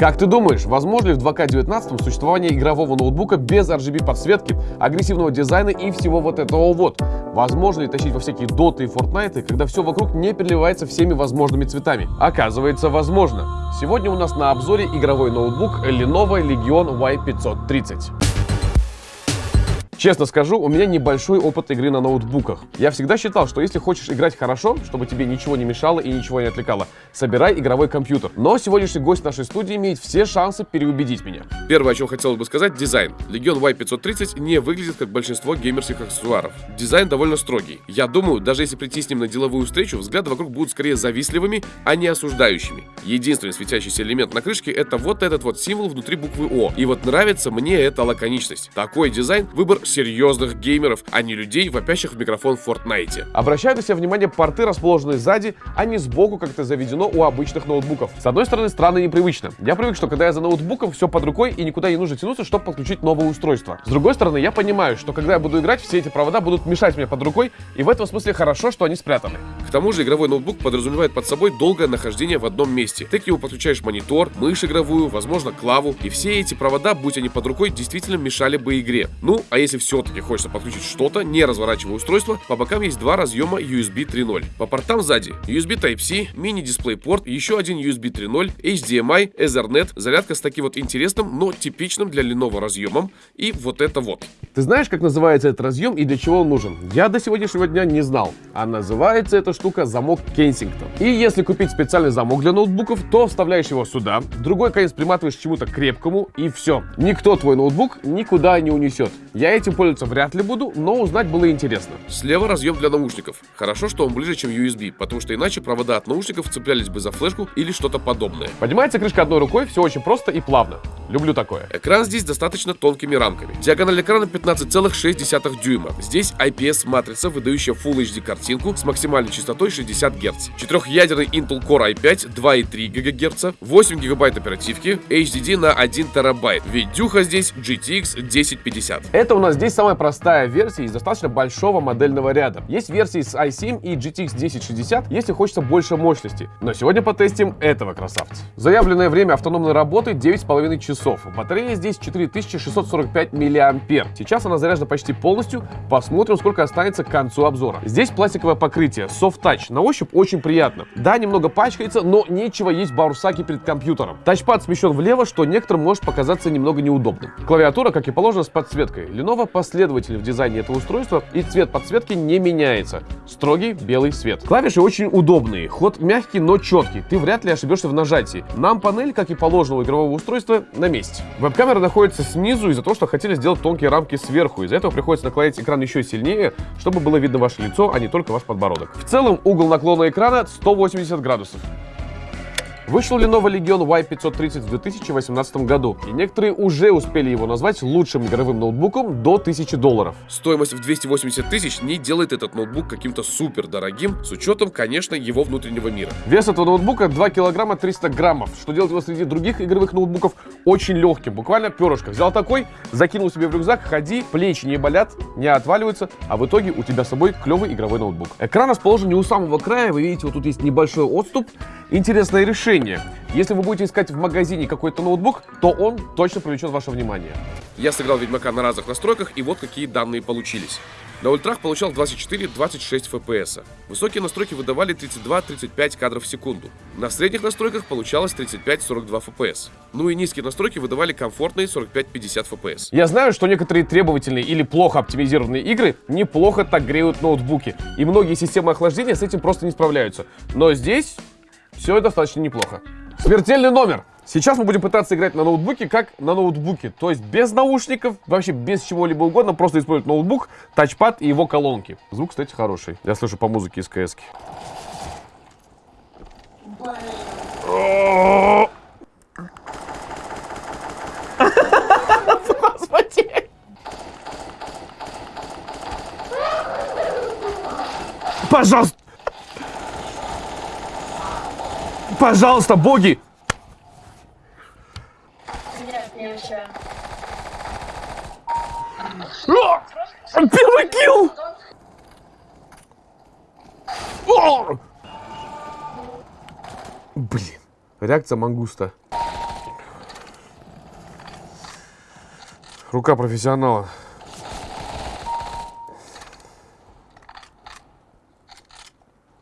Как ты думаешь, возможно ли в 2К19 существование игрового ноутбука без RGB подсветки, агрессивного дизайна и всего вот этого вот? Возможно ли тащить во всякие доты и фортнайты, когда все вокруг не переливается всеми возможными цветами? Оказывается, возможно. Сегодня у нас на обзоре игровой ноутбук Lenovo Legion Y530. Честно скажу, у меня небольшой опыт игры на ноутбуках. Я всегда считал, что если хочешь играть хорошо, чтобы тебе ничего не мешало и ничего не отвлекало, собирай игровой компьютер. Но сегодняшний гость нашей студии имеет все шансы переубедить меня. Первое, о чем хотелось бы сказать, дизайн. Legion Y530 не выглядит как большинство геймерских аксессуаров. Дизайн довольно строгий. Я думаю, даже если прийти с ним на деловую встречу, взгляды вокруг будут скорее завистливыми, а не осуждающими. Единственный светящийся элемент на крышке это вот этот вот символ внутри буквы О. И вот нравится мне эта лаконичность. Такой дизайн – выбор серьезных геймеров, а не людей, вопящих в микрофон в Fortnite. Обращаю на себя внимание, порты расположены сзади, а не сбоку, как это заведено у обычных ноутбуков. С одной стороны, странно и непривычно. Я привык, что когда я за ноутбуком, все под рукой и никуда не нужно тянуться, чтобы подключить новое устройство. С другой стороны, я понимаю, что когда я буду играть, все эти провода будут мешать мне под рукой, и в этом смысле хорошо, что они спрятаны. К тому же игровой ноутбук подразумевает под собой долгое нахождение в одном месте. Ты к нему подключаешь монитор, мышь игровую, возможно клаву, и все эти провода, будь они под рукой, действительно мешали бы игре. Ну, а если все-таки хочется подключить что-то, не разворачивая устройство, по бокам есть два разъема USB 3.0. По портам сзади USB Type-C, мини-дисплей-порт, еще один USB 3.0, HDMI, Ethernet, зарядка с таким вот интересным, но типичным для Lenovo разъемом, и вот это вот. Ты знаешь, как называется этот разъем и для чего он нужен? Я до сегодняшнего дня не знал. А называется эта штука замок Кенсингтон. И если купить специальный замок для ноутбуков, то вставляешь его сюда, другой конец приматываешь к чему-то крепкому, и все. Никто твой ноутбук никуда не унесет. Я этим пользоваться вряд ли буду, но узнать было интересно. Слева разъем для наушников. Хорошо, что он ближе, чем USB, потому что иначе провода от наушников цеплялись бы за флешку или что-то подобное. Поднимается крышка одной рукой, все очень просто и плавно. Люблю такое. Экран здесь достаточно тонкими рамками. Диагональ экрана 15,6 дюйма. Здесь IPS-матрица, выдающая Full HD картинку с максимальной частотой 60 Гц. Четырехъядерный Intel Core i5 2,3 ГГц, 8 ГБ оперативки, HDD на 1 терабайт. Видюха здесь GTX 1050. Это у нас здесь самая простая версия из достаточно большого модельного ряда. Есть версии с i7 и GTX 1060, если хочется больше мощности. Но сегодня потестим этого красавца. Заявленное время автономной работы 9,5 часов. Батарея здесь 4645 мАh. Сейчас она заряжена почти полностью. Посмотрим, сколько останется к концу обзора. Здесь пластиковое покрытие, Soft Touch. На ощупь очень приятно. Да, немного пачкается, но нечего есть баурсаки перед компьютером. Тачпад смещен влево, что некоторым может показаться немного неудобным. Клавиатура, как и положено, с подсветкой. Lenovo последователь в дизайне этого устройства, и цвет подсветки не меняется. Строгий белый свет. Клавиши очень удобные, ход мягкий, но четкий. Ты вряд ли ошибешься в нажатии. Нам панель, как и положено у игрового устройства, на месте. Веб-камера находится снизу из-за того, что хотели сделать тонкие рамки сверху. Из-за этого приходится наклонять экран еще сильнее, чтобы было видно ваше лицо, а не только ваш подбородок. В целом угол наклона экрана 180 градусов. Вышел Lenovo Legion Y530 в 2018 году, и некоторые уже успели его назвать лучшим игровым ноутбуком до 1000 долларов. Стоимость в 280 тысяч не делает этот ноутбук каким-то супер дорогим, с учетом, конечно, его внутреннего мира. Вес этого ноутбука 2 килограмма 300 граммов, что делает его среди других игровых ноутбуков очень легким, буквально перышко. Взял такой, закинул себе в рюкзак, ходи, плечи не болят, не отваливаются, а в итоге у тебя с собой клевый игровой ноутбук. Экран расположен не у самого края, вы видите, вот тут есть небольшой отступ. Интересное решение решение. Если вы будете искать в магазине какой-то ноутбук, то он точно привлечет ваше внимание. Я сыграл Ведьмака на разных настройках, и вот какие данные получились. На ультрах получал 24-26 FPS. Высокие настройки выдавали 32-35 кадров в секунду. На средних настройках получалось 35-42 FPS. Ну и низкие настройки выдавали комфортные 45-50 FPS. Я знаю, что некоторые требовательные или плохо оптимизированные игры неплохо так греют ноутбуки. И многие системы охлаждения с этим просто не справляются. Но здесь все достаточно неплохо. Смертельный номер. Сейчас мы будем пытаться играть на ноутбуке как на ноутбуке. То есть без наушников, вообще без чего-либо угодно. Просто использовать ноутбук, тачпад и его колонки. Звук, кстати, хороший. Я слышу по музыке из КС. Господи! Пожалуйста! Пожалуйста, боги! Первый килл! Блин, реакция мангуста. Рука профессионала.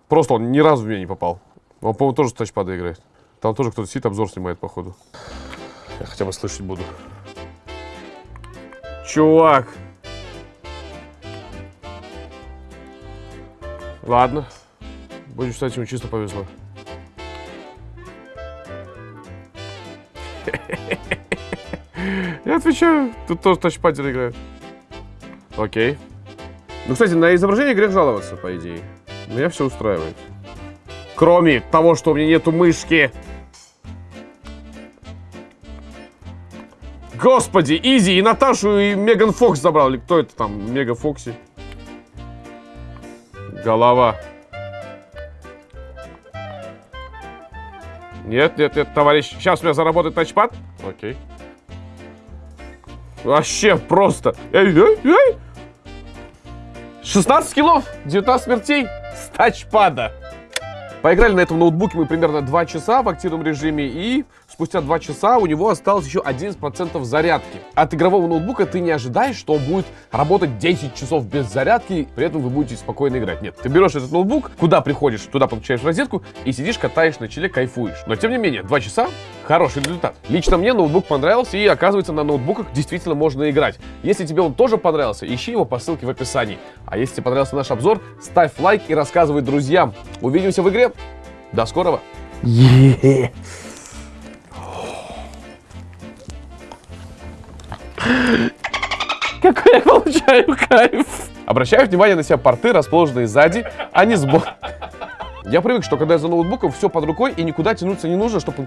Просто он ни разу в меня не попал. Он, по-моему, тоже с тачпада играет. Там тоже кто-то сидит, обзор снимает, походу. Я хотя бы слышать буду. Чувак. Ладно. Будем считать, ему чисто повезло. Я отвечаю, тут тоже тачпадер играет. Окей. Ну, кстати, на изображение грех жаловаться, по идее. Меня все устраивает. Кроме того, что у меня нету мышки. Господи, Изи и Наташу и Меган Фокс забрал. Или кто это там? Мега Фокси. Голова. Нет, нет, нет, товарищ. Сейчас у меня заработает тачпад. Окей. Вообще просто. Эй, эй, эй. 16 килов, 19 смертей с тачпада. Поиграли на этом ноутбуке мы примерно 2 часа в активном режиме, и спустя 2 часа у него осталось еще 11% зарядки. От игрового ноутбука ты не ожидаешь, что он будет работать 10 часов без зарядки, при этом вы будете спокойно играть. Нет, ты берешь этот ноутбук, куда приходишь, туда подключаешь розетку и сидишь, катаешь на челе, кайфуешь. Но тем не менее, 2 часа хороший результат. Лично мне ноутбук понравился, и оказывается, на ноутбуках действительно можно играть. Если тебе он тоже понравился, ищи его по ссылке в описании. А если тебе понравился наш обзор, ставь лайк и рассказывай друзьям. Увидимся в игре. До скорого. Какой я получаю кайф. Обращаю внимание на себя порты, расположенные сзади, а не сбоку. Я привык, что когда я за ноутбуком, все под рукой и никуда тянуться не нужно, чтобы